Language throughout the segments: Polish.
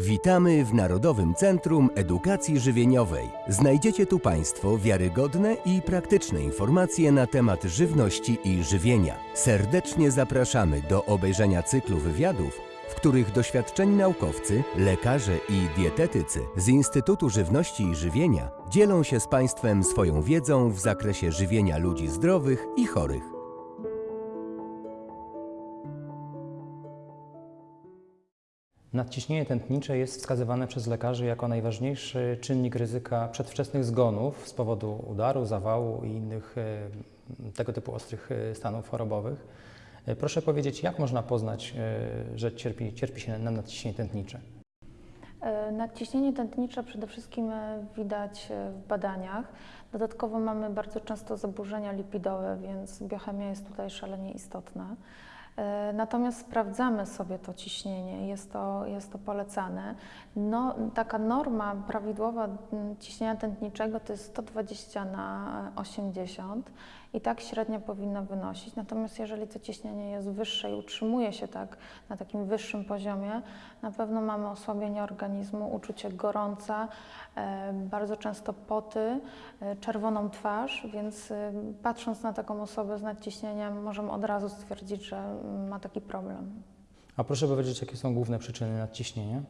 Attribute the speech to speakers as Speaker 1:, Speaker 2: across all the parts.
Speaker 1: Witamy w Narodowym Centrum Edukacji Żywieniowej. Znajdziecie tu Państwo wiarygodne i praktyczne informacje na temat żywności i żywienia. Serdecznie zapraszamy do obejrzenia cyklu wywiadów, w których doświadczeni naukowcy, lekarze i dietetycy z Instytutu Żywności i Żywienia dzielą się z Państwem swoją wiedzą w zakresie żywienia ludzi zdrowych i chorych.
Speaker 2: Nadciśnienie tętnicze jest wskazywane przez lekarzy jako najważniejszy czynnik ryzyka przedwczesnych zgonów z powodu udaru, zawału i innych e, tego typu ostrych e, stanów chorobowych. E, Proszę powiedzieć, jak można poznać, że cierpi, cierpi się na nadciśnienie tętnicze?
Speaker 3: Nadciśnienie tętnicze przede wszystkim widać w badaniach. Dodatkowo mamy bardzo często zaburzenia lipidowe, więc biochemia jest tutaj szalenie istotna. E, Natomiast sprawdzamy sobie to ciśnienie, jest to, jest to polecane. No, taka norma prawidłowa ciśnienia tętniczego to jest 120 na 80 i tak średnio powinno wynosić. Natomiast jeżeli to ciśnienie jest wyższe i utrzymuje się tak na takim wyższym poziomie, na pewno mamy osłabienie organizmu, uczucie gorąca, e, bardzo często poty, e, czerwoną twarz, więc e, patrząc na taką osobę z nadciśnieniem możemy od razu stwierdzić, że ma taki problem.
Speaker 2: A proszę powiedzieć, jakie są główne przyczyny nadciśnienia?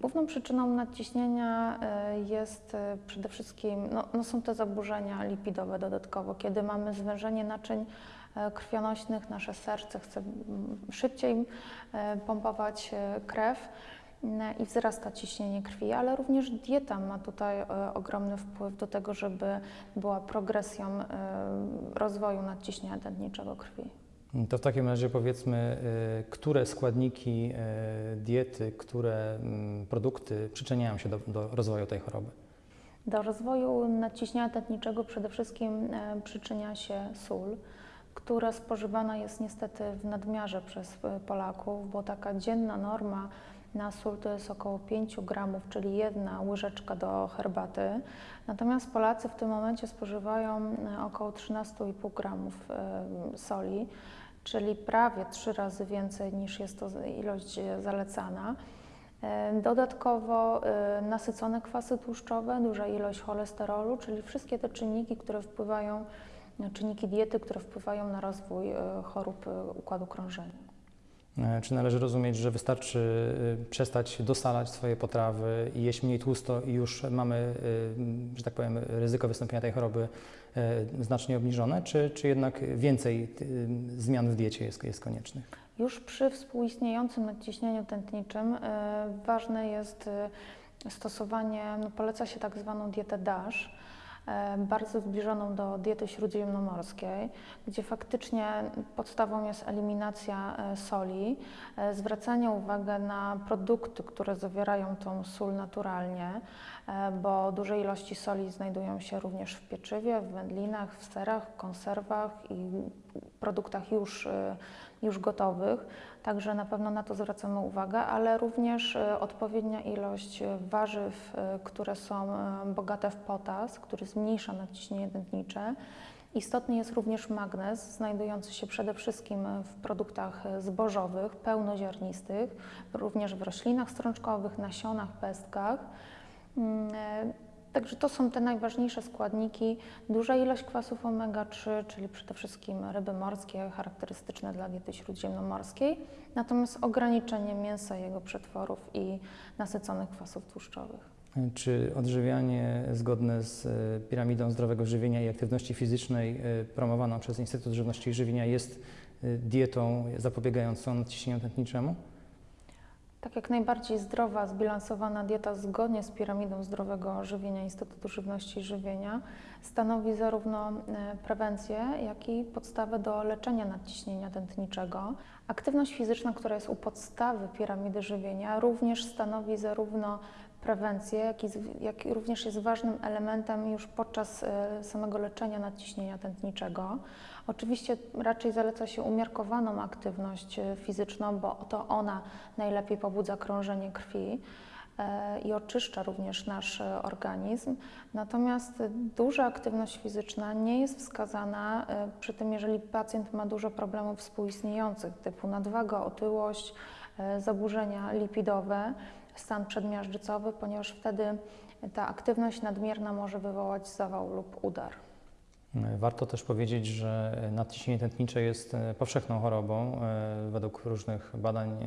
Speaker 3: Główną przyczyną nadciśnienia e, jest e, przede wszystkim, no, no są te zaburzenia lipidowe dodatkowo, kiedy mamy zwężenie naczyń e, krwionośnych, nasze serce chce szybciej pompować krew i wzrasta ciśnienie krwi, ale również dieta ma tutaj ogromny wpływ do tego, żeby była progresją rozwoju nadciśnienia tętniczego krwi.
Speaker 2: To w takim razie powiedzmy, e, które składniki e, diety, które mm, produkty przyczyniają się do, do rozwoju tej choroby?
Speaker 3: Do rozwoju nadciśnienia tętniczego przede wszystkim e, przyczynia się sól, która spożywana jest niestety w nadmiarze przez e, Polaków, bo taka dzienna norma na sól to jest około 5 gramów, czyli jedna łyżeczka do herbaty. Natomiast Polacy w tym momencie spożywają e, około 13,5 gramów soli, czyli prawie trzy razy więcej niż jest to ilość e, zalecana. E, Dodatkowo e, nasycone kwasy tłuszczowe, duża ilość cholesterolu, czyli wszystkie te czynniki, które wpływają, czynniki diety, które wpływają na rozwój chorób układu krążenia.
Speaker 2: E, Czy należy rozumieć, że wystarczy y, przestać dosalać swoje potrawy i jeść mniej tłusto i już mamy, y, że tak powiem, ryzyko wystąpienia tej choroby e, znacznie obniżone, czy, czy jednak więcej y, zmian w diecie jest, jest koniecznych?
Speaker 3: Już przy współistniejącym nadciśnieniu tętniczym ważne jest stosowanie, no poleca się tak zwaną dietę DASH, bardzo zbliżoną do diety śródziemnomorskiej, gdzie faktycznie podstawą jest eliminacja e, soli, e, zwracanie uwagi na produkty, które zawierają tą sól naturalnie, e, bo duże ilości soli znajdują się również w pieczywie, w wędlinach, w serach, konserwach i produktach już, e, już gotowych. Także na pewno na to zwracamy uwagę, ale również e, odpowiednia ilość e, warzyw, e, które są e, bogate w potas, który zmniejsza nadciśnienie tętnicze. Istotny jest również magnez, znajdujący się przede wszystkim w produktach e, zbożowych, pełnoziarnistych, również w roślinach strączkowych, nasionach, pestkach. Także to są te najważniejsze składniki. Duża ilość kwasów omega-3, czyli przede wszystkim ryby morskie, charakterystyczne dla diety śródziemnomorskiej, natomiast ograniczenie mięsa, jego przetworów i nasyconych kwasów tłuszczowych.
Speaker 2: Czy odżywianie zgodne z e, piramidą zdrowego żywienia i aktywności fizycznej e, promowaną przez Instytut Żywności i Żywienia jest e, dietą zapobiegającą nadciśnieniu tętniczemu?
Speaker 3: Tak jak najbardziej zdrowa, zbilansowana dieta zgodnie z piramidą zdrowego żywienia Instytutu Żywności i Żywienia stanowi zarówno e, prewencję, jak i podstawę do leczenia nadciśnienia tętniczego. Aktywność fizyczna, która jest u podstawy piramidy żywienia, również stanowi zarówno prewencję, jak jak również jest ważnym elementem już podczas e, samego leczenia nadciśnienia tętniczego. Oczywiście raczej zaleca się umiarkowaną aktywność e, fizyczną, bo to ona najlepiej pobudza krążenie krwi e, i oczyszcza również nasz organizm. Natomiast duża aktywność fizyczna nie jest wskazana przy tym, jeżeli pacjent ma dużo problemów współistniejących, typu nadwaga, otyłość, zaburzenia lipidowe, stan przedmiażdżycowy, ponieważ wtedy ta aktywność nadmierna może wywołać zawał lub udar.
Speaker 2: Warto też powiedzieć, że nadciśnienie tętnicze jest e, powszechną chorobą. E, Według różnych badań e,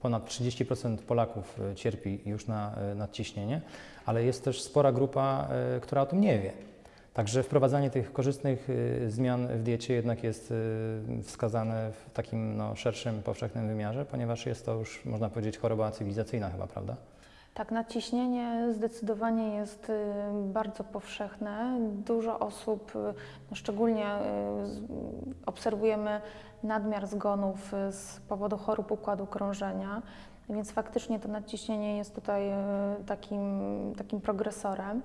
Speaker 2: ponad 30% Polaków cierpi już na nadciśnienie, ale jest też spora grupa, która o tym nie wie. Także wprowadzanie tych korzystnych e, zmian w diecie jednak jest e, wskazane w takim no, szerszym, powszechnym wymiarze, ponieważ jest to już, można powiedzieć, choroba cywilizacyjna chyba, prawda?
Speaker 3: Tak, nadciśnienie zdecydowanie jest y, bardzo powszechne. Dużo osób, y, no szczególnie y, obserwujemy nadmiar zgonów y, z powodu chorób układu krążenia, więc faktycznie to nadciśnienie jest tutaj y, takim, takim progresorem.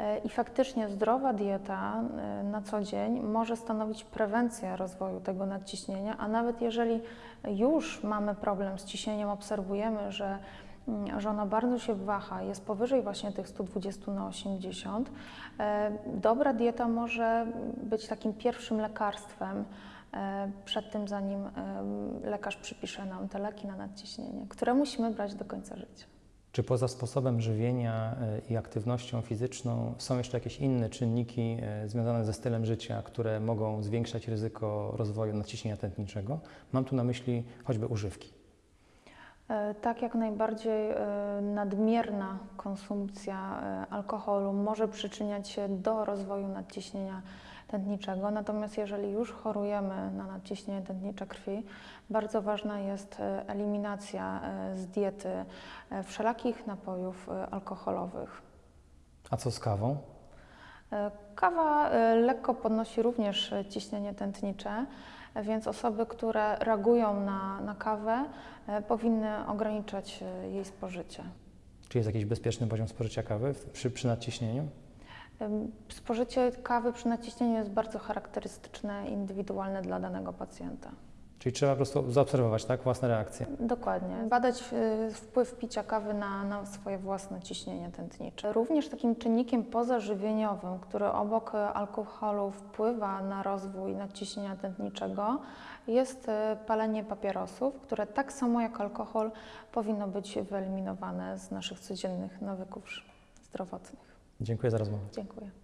Speaker 3: Y, I faktycznie zdrowa dieta y, na co dzień może stanowić prewencję rozwoju tego nadciśnienia, a nawet jeżeli już mamy problem z ciśnieniem, obserwujemy, że mm, że ona bardzo się waha, jest powyżej właśnie tych 120 na 80. E, Dobra dieta może być takim pierwszym lekarstwem e, przed tym, zanim em, lekarz przypisze nam te leki na nadciśnienie, które musimy brać do końca życia.
Speaker 2: Czy poza sposobem żywienia e, i aktywnością fizyczną są jeszcze jakieś inne czynniki e, związane ze stylem życia, które mogą zwiększać ryzyko rozwoju nadciśnienia tętniczego? Mam tu na myśli choćby używki.
Speaker 3: E, Tak jak najbardziej e, nadmierna konsumpcja e, alkoholu może przyczyniać się do rozwoju nadciśnienia tętniczego, natomiast jeżeli już chorujemy na nadciśnienie tętnicze krwi, bardzo ważna jest e, eliminacja e, z diety e, wszelakich napojów alkoholowych.
Speaker 2: A co z kawą?
Speaker 3: Kawa lekko podnosi również ciśnienie tętnicze, więc osoby, które reagują na, na kawę, powinny ograniczać jej spożycie.
Speaker 2: Czy jest jakiś bezpieczny poziom spożycia kawy przy, przy nadciśnieniu?
Speaker 3: Spożycie kawy przy naciśnieniu jest bardzo charakterystyczne, indywidualne dla danego pacjenta.
Speaker 2: Czyli trzeba po prostu zaobserwować tak, własne reakcje.
Speaker 3: Dokładnie. Badać e, wpływ picia kawy na, na swoje własne ciśnienie tętnicze. Również takim czynnikiem pozażywieniowym, który obok e, alkoholu wpływa na rozwój nadciśnienia tętniczego, jest e, palenie papierosów, które tak samo jak alkohol powinno być wyeliminowane z naszych codziennych nawyków zdrowotnych.
Speaker 2: Dziękuję za rozmowę.
Speaker 3: Dziękuję.